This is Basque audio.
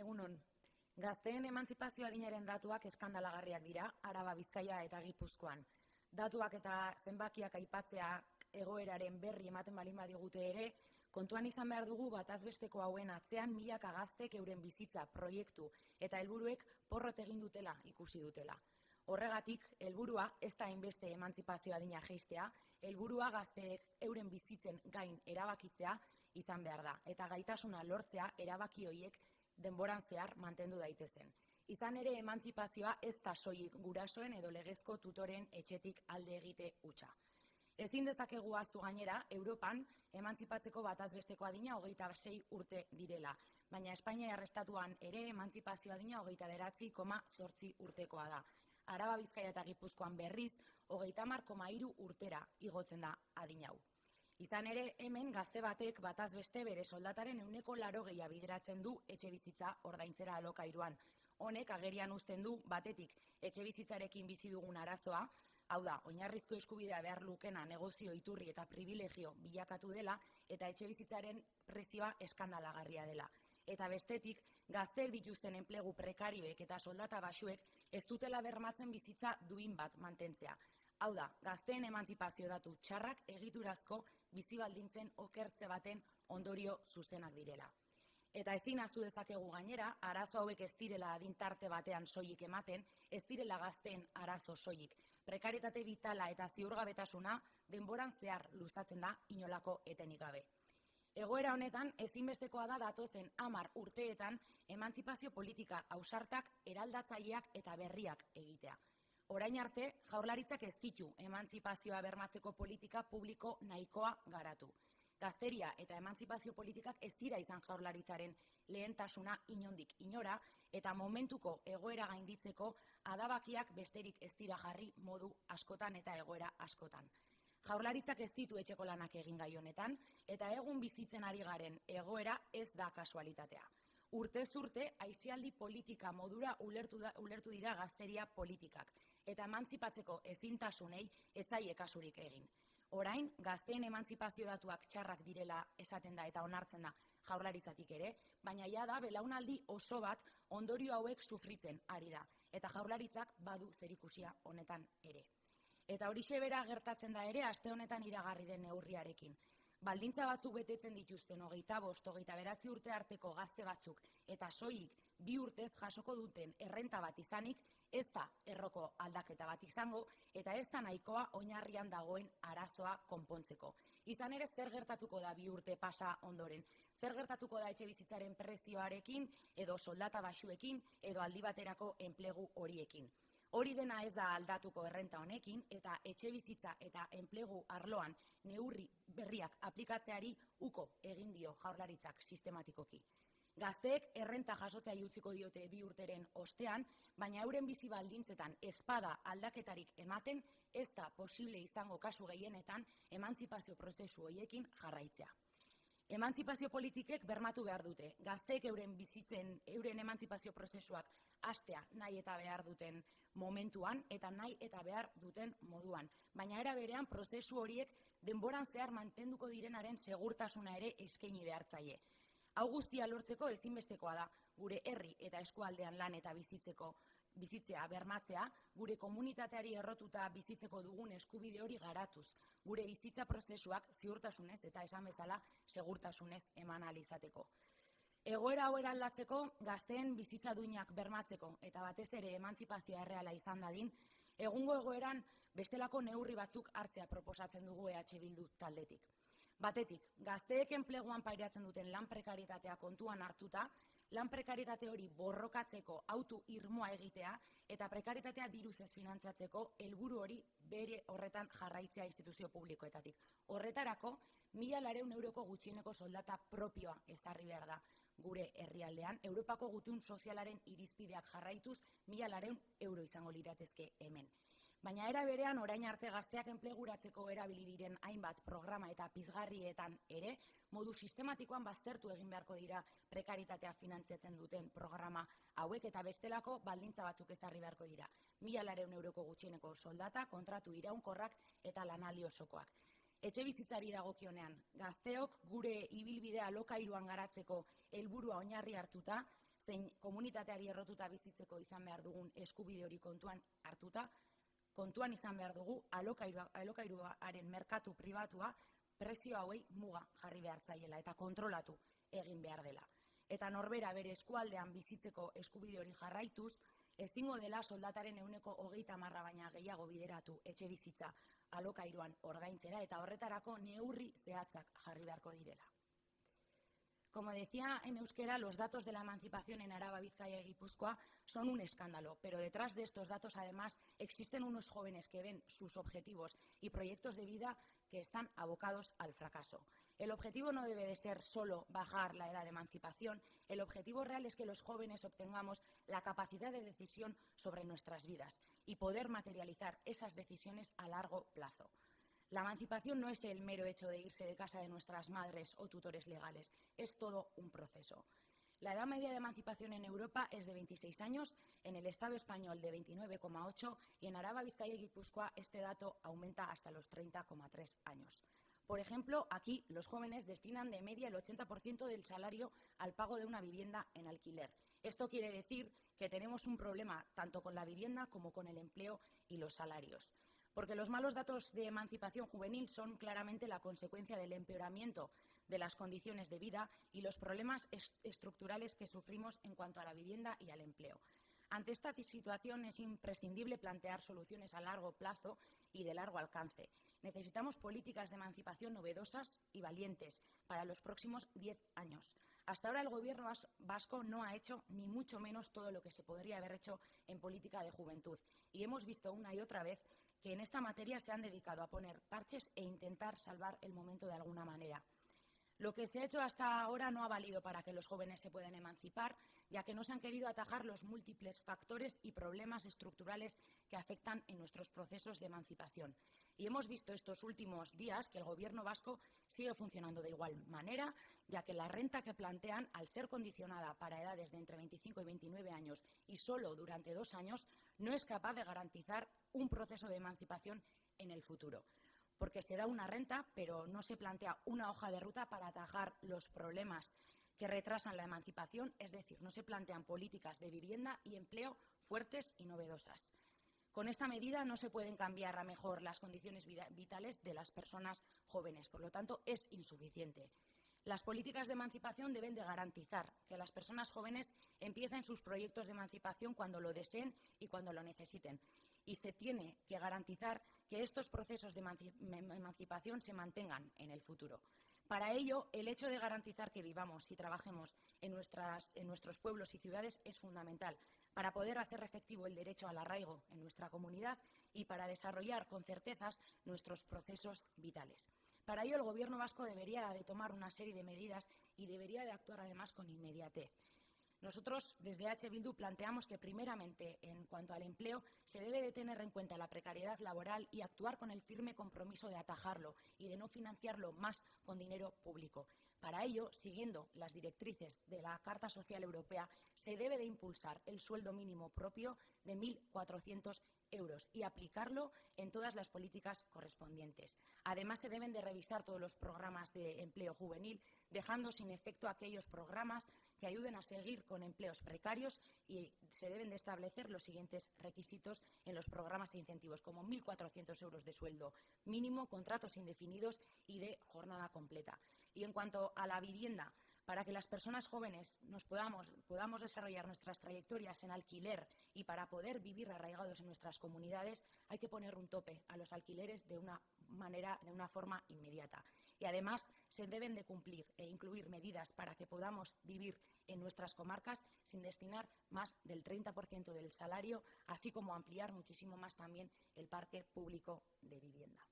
Egunon, gazteen emantzipazio adinaren datuak eskandalagarriak dira, Araba, Bizkaia eta Gipuzkoan. Datuak eta zenbakiak aipatzea egoeraren berri ematen balin badigute ere, kontuan izan behar dugu batazbesteko hauen atzean milaka gaztek euren bizitza, proiektu eta helburuek porrot egin dutela ikusi dutela. Horregatik, helburua ez da hainbeste emantzipazio adina geistea, helburua gazteek euren bizitzen gain erabakitzea izan behar da, eta gaitasuna lortzea erabaki hoiek denboran zehar mantendu daitezen. Izan ere emantzipazioa ez da soilik gurasoen edo legezko tutoren etxetik alde egite utxa. Ezin dezakegu aztu gainera, Europan emantzipatzeko batazbesteko adina hogeita sei urte direla, baina Espainia arrestatuan ere emantzipazio adina hogeita beratzi koma sortzi urtekoa da. Araba Bizkaia eta Gipuzkoan berriz, hogeita mar koma iru urtera igotzen da adina hau. Izan ere, hemen gazte batek bataz beste bere soldataren euneko laro gehia bideratzen du etxe bizitza ordaintzera alokairuan. Honek agerian uzten du batetik etxe bizitzarekin bizi dugun arazoa, hau da, oinarrizko eskubidea behar lukena negozio iturri eta privilegio bilakatu dela eta etxe bizitzaren prezioa eskandalagarria dela. Eta bestetik, gazteek dituzten enplegu prekarioek eta soldata basuek ez dutela bermatzen bizitza duin bat mantentzea. Hau da, gazteen emantzipazio datu txarrak egiturazko bizi baldintzen okertze baten ondorio zuzenak direla. Eta ezin astu dezakegu gainera, arazo hauek ez direla adintarte batean soilik ematen, ez direla gazteen arazo soilik. Prekaritate vitala eta ziurgabetasuna denboran zehar luzatzen da inolako etenik gabe. Egoera honetan, ezinbestekoa da datozen amar urteetan emantzipazio politika ausartak, eraldatzaileak eta berriak egitea. Orain arte, jaurlaritzak ez ditu emantzipazioa bermatzeko politika publiko nahikoa garatu. Gazteria eta emantzipazio politikak ez dira izan jaurlaritzaren lehentasuna inondik inora eta momentuko egoera gainditzeko adabakiak besterik ez dira jarri modu askotan eta egoera askotan. Jaurlaritzak ez ditu etxeko lanak egin gai honetan eta egun bizitzen ari garen egoera ez da kasualitatea urte zurte aizialdi politika modura ulertu, da, ulertu dira gazteria politikak eta emantzipatzeko ezintasunei etzaie kasurik egin. Orain, gazteen emantzipazio datuak txarrak direla esaten da eta onartzen da jaurlaritzatik ere, baina ja da belaunaldi oso bat ondorio hauek sufritzen ari da, eta jaurlaritzak badu zerikusia honetan ere. Eta hori bera gertatzen da ere, aste honetan iragarri den neurriarekin baldintza batzuk betetzen dituzten hogeita bost, hogeita beratzi urte arteko gazte batzuk eta soilik bi urtez jasoko duten errenta bat izanik, ez da erroko aldaketa bat izango eta ez da nahikoa oinarrian dagoen arazoa konpontzeko. Izan ere zer gertatuko da bi urte pasa ondoren, zer gertatuko da etxe bizitzaren prezioarekin edo soldata basuekin edo aldi baterako enplegu horiekin. Hori dena ez da aldatuko errenta honekin eta etxe bizitza eta enplegu arloan neurri berriak aplikatzeari uko egin dio jaurlaritzak sistematikoki. Gazteek errenta jasotzea utziko diote bi urteren ostean, baina euren bizi baldintzetan espada aldaketarik ematen ez da posible izango kasu gehienetan emantzipazio prozesu hoiekin jarraitzea. Emantzipazio politikek bermatu behar dute. Gazteek euren bizitzen, euren emantzipazio prozesuak astea nahi eta behar duten momentuan eta nahi eta behar duten moduan. Baina era berean prozesu horiek denboran zehar mantenduko direnaren segurtasuna ere eskaini behartzaile. Hau guztia lortzeko ezinbestekoa da gure herri eta eskualdean lan eta bizitzeko bizitzea bermatzea, gure komunitateari errotuta bizitzeko dugun eskubide hori garatuz, gure bizitza prozesuak ziurtasunez eta esan bezala segurtasunez eman alizateko. Egoera hau aldatzeko, gazteen bizitza duinak bermatzeko eta batez ere emantzipazioa erreala izan dadin, egungo egoeran bestelako neurri batzuk hartzea proposatzen dugu EH Bildu taldetik. Batetik, gazteek enpleguan pairatzen duten lan prekaritatea kontuan hartuta, lan prekaritate hori borrokatzeko autu irmoa egitea eta prekaritatea diruz ez finantzatzeko helburu hori bere horretan jarraitzea instituzio publikoetatik. Horretarako, mila lareun euroko gutxieneko soldata propioa ezarri behar da gure herrialdean, Europako gutun sozialaren irizpideak jarraituz, mila lareun euro izango liratezke hemen. Baina era berean orain arte gazteak enpleguratzeko erabili diren hainbat programa eta pizgarrietan ere, modu sistematikoan baztertu egin beharko dira prekaritatea finantziatzen duten programa hauek eta bestelako baldintza batzuk ezarri beharko dira. Mila lareun euroko gutxieneko soldata, kontratu iraunkorrak eta lanaldi osokoak. Etxe bizitzari dagokionean, gazteok gure ibilbidea lokairuan garatzeko helburua oinarri hartuta, zein komunitateari errotuta bizitzeko izan behar dugun eskubide hori kontuan hartuta, kontuan izan behar dugu alokairuaren merkatu pribatua prezio hauei muga jarri behar zaiela eta kontrolatu egin behar dela. Eta norbera bere eskualdean bizitzeko eskubide hori jarraituz, ezingo dela soldataren euneko hogeita marra baina gehiago bideratu etxe bizitza alokairuan ordaintzera eta horretarako neurri zehatzak jarri beharko direla. Como decía en euskera, los datos de la emancipación en Araba, Vizcaya y Guipúzcoa son un escándalo, pero detrás de estos datos, además, existen unos jóvenes que ven sus objetivos y proyectos de vida que están abocados al fracaso. El objetivo no debe de ser solo bajar la edad de emancipación, el objetivo real es que los jóvenes obtengamos la capacidad de decisión sobre nuestras vidas y poder materializar esas decisiones a largo plazo. La emancipación no es el mero hecho de irse de casa de nuestras madres o tutores legales, es todo un proceso. La edad media de emancipación en Europa es de 26 años, en el Estado español de 29,8 y en Araba, Vizcaya y Guipúzcoa este dato aumenta hasta los 30,3 años. Por ejemplo, aquí los jóvenes destinan de media el 80% del salario al pago de una vivienda en alquiler. Esto quiere decir que tenemos un problema tanto con la vivienda como con el empleo y los salarios porque los malos datos de emancipación juvenil son claramente la consecuencia del empeoramiento de las condiciones de vida y los problemas estructurales que sufrimos en cuanto a la vivienda y al empleo. Ante esta situación es imprescindible plantear soluciones a largo plazo y de largo alcance. Necesitamos políticas de emancipación novedosas y valientes para los próximos diez años. Hasta ahora el Gobierno vasco no ha hecho ni mucho menos todo lo que se podría haber hecho en política de juventud. Y hemos visto una y otra vez que en esta materia se han dedicado a poner parches e intentar salvar el momento de alguna manera. Lo que se ha hecho hasta ahora no ha valido para que los jóvenes se puedan emancipar, ya que no se han querido atajar los múltiples factores y problemas estructurales que afectan en nuestros procesos de emancipación. Y hemos visto estos últimos días que el Gobierno vasco sigue funcionando de igual manera, ya que la renta que plantean, al ser condicionada para edades de entre 25 y 29 años y solo durante dos años, no es capaz de garantizar un proceso de emancipación en el futuro porque se da una renta, pero no se plantea una hoja de ruta para atajar los problemas que retrasan la emancipación, es decir, no se plantean políticas de vivienda y empleo fuertes y novedosas. Con esta medida no se pueden cambiar a mejor las condiciones vitales de las personas jóvenes, por lo tanto, es insuficiente. Las políticas de emancipación deben de garantizar que las personas jóvenes empiecen sus proyectos de emancipación cuando lo deseen y cuando lo necesiten y se tiene que garantizar que estos procesos de emancipación se mantengan en el futuro. Para ello, el hecho de garantizar que vivamos y trabajemos en, nuestros pueblos y ciudades es fundamental para poder hacer efectivo el derecho al arraigo en nuestra comunidad y para desarrollar con certezas nuestros procesos vitales. Para ello, el Gobierno vasco debería de tomar una serie de medidas y debería de actuar además con inmediatez. Nosotros, desde H. Bildu, planteamos que, primeramente, en cuanto al empleo, se debe de tener en cuenta la precariedad laboral y actuar con el firme compromiso de atajarlo y de no financiarlo más con dinero público. Para ello, siguiendo las directrices de la Carta Social Europea, se debe de impulsar el sueldo mínimo propio de 1.400 euros y aplicarlo en todas las políticas correspondientes. Además, se deben de revisar todos los programas de empleo juvenil, dejando sin efecto aquellos programas que ayuden a seguir con empleos precarios y se deben de establecer los siguientes requisitos en los programas e incentivos, como 1.400 euros de sueldo mínimo, contratos indefinidos y de jornada completa. Y en cuanto a la vivienda, para que las personas jóvenes nos podamos, podamos desarrollar nuestras trayectorias en alquiler y para poder vivir arraigados en nuestras comunidades, hay que poner un tope a los alquileres de una manera, de una forma inmediata. Y además se deben de cumplir e incluir medidas para que podamos vivir en nuestras comarcas sin destinar más del 30% del salario, así como ampliar muchísimo más también el parque público de vivienda.